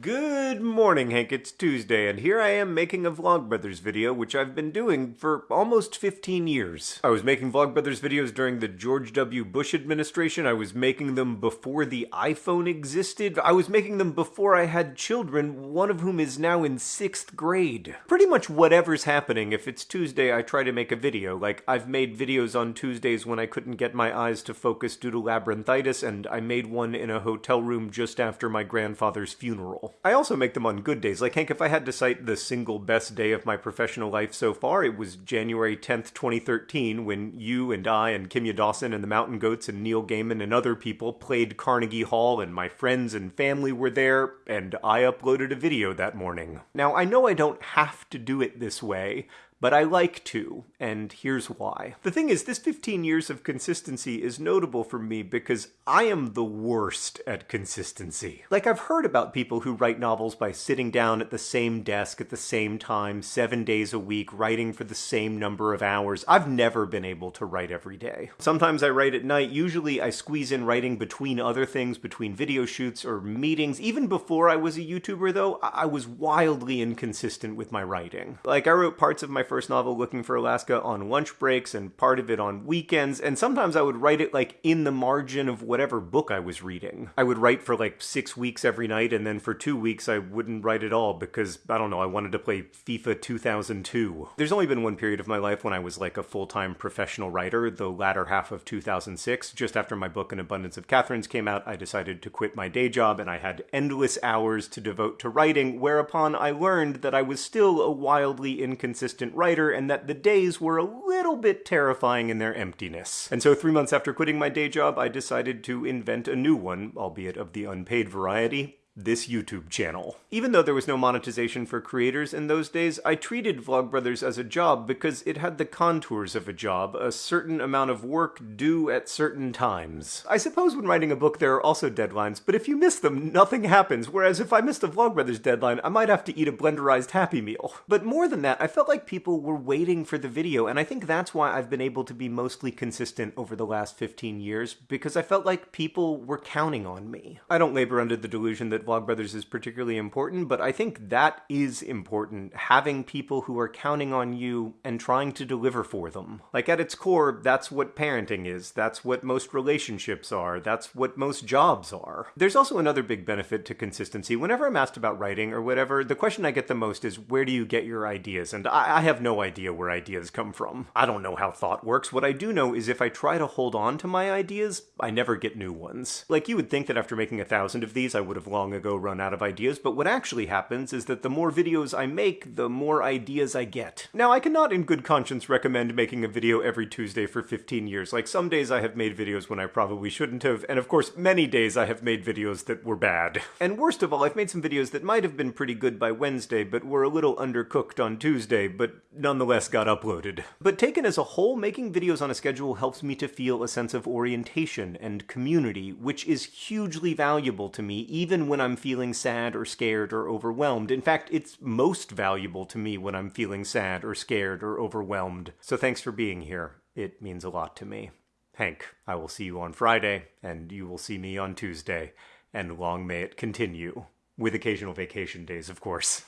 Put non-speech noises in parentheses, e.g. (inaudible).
Good morning, Hank. It's Tuesday, and here I am making a Vlogbrothers video, which I've been doing for almost 15 years. I was making Vlogbrothers videos during the George W. Bush administration. I was making them before the iPhone existed. I was making them before I had children, one of whom is now in sixth grade. Pretty much whatever's happening, if it's Tuesday, I try to make a video. Like, I've made videos on Tuesdays when I couldn't get my eyes to focus due to labyrinthitis, and I made one in a hotel room just after my grandfather's funeral. I also make them on good days. Like, Hank, if I had to cite the single best day of my professional life so far, it was January 10th, 2013, when you and I and Kimya Dawson and the Mountain Goats and Neil Gaiman and other people played Carnegie Hall, and my friends and family were there, and I uploaded a video that morning. Now, I know I don't have to do it this way, but I like to, and here's why. The thing is, this 15 years of consistency is notable for me because I am the worst at consistency. Like, I've heard about people who write novels by sitting down at the same desk at the same time, seven days a week, writing for the same number of hours. I've never been able to write every day. Sometimes I write at night. Usually I squeeze in writing between other things, between video shoots or meetings. Even before I was a YouTuber, though, I was wildly inconsistent with my writing. Like, I wrote parts of my first novel, Looking for Alaska, on lunch breaks and part of it on weekends, and sometimes I would write it like in the margin of whatever book I was reading. I would write for like six weeks every night, and then for two weeks I wouldn't write at all because, I don't know, I wanted to play FIFA 2002. There's only been one period of my life when I was like a full time professional writer, the latter half of 2006. Just after my book An Abundance of Katherines came out, I decided to quit my day job, and I had endless hours to devote to writing, whereupon I learned that I was still a wildly inconsistent writer and that the days were a little bit terrifying in their emptiness. And so three months after quitting my day job, I decided to invent a new one, albeit of the unpaid variety, this YouTube channel. Even though there was no monetization for creators in those days, I treated Vlogbrothers as a job because it had the contours of a job, a certain amount of work due at certain times. I suppose when writing a book there are also deadlines, but if you miss them, nothing happens, whereas if I missed a Vlogbrothers deadline, I might have to eat a blenderized Happy Meal. But more than that, I felt like people were waiting for the video, and I think that's why I've been able to be mostly consistent over the last 15 years, because I felt like people were counting on me. I don't labor under the delusion that Vlogbrothers is particularly important, but I think that is important, having people who are counting on you and trying to deliver for them. Like at its core, that's what parenting is, that's what most relationships are, that's what most jobs are. There's also another big benefit to consistency. Whenever I'm asked about writing or whatever, the question I get the most is where do you get your ideas? And I, I have no idea where ideas come from. I don't know how thought works. What I do know is if I try to hold on to my ideas, I never get new ones. Like you would think that after making a thousand of these, I would have long ago run out of ideas, but what actually happens is that the more videos I make, the more ideas I get. Now, I cannot in good conscience recommend making a video every Tuesday for 15 years. Like, some days I have made videos when I probably shouldn't have, and of course, many days I have made videos that were bad. (laughs) And worst of all, I've made some videos that might have been pretty good by Wednesday, but were a little undercooked on Tuesday, but nonetheless got uploaded. But taken as a whole, making videos on a schedule helps me to feel a sense of orientation and community, which is hugely valuable to me, even when I'm feeling sad or scared or overwhelmed. In fact, it's most valuable to me when I'm feeling sad or scared or overwhelmed. So thanks for being here. It means a lot to me. Hank, I will see you on Friday, and you will see me on Tuesday, and long may it continue. With occasional vacation days, of course.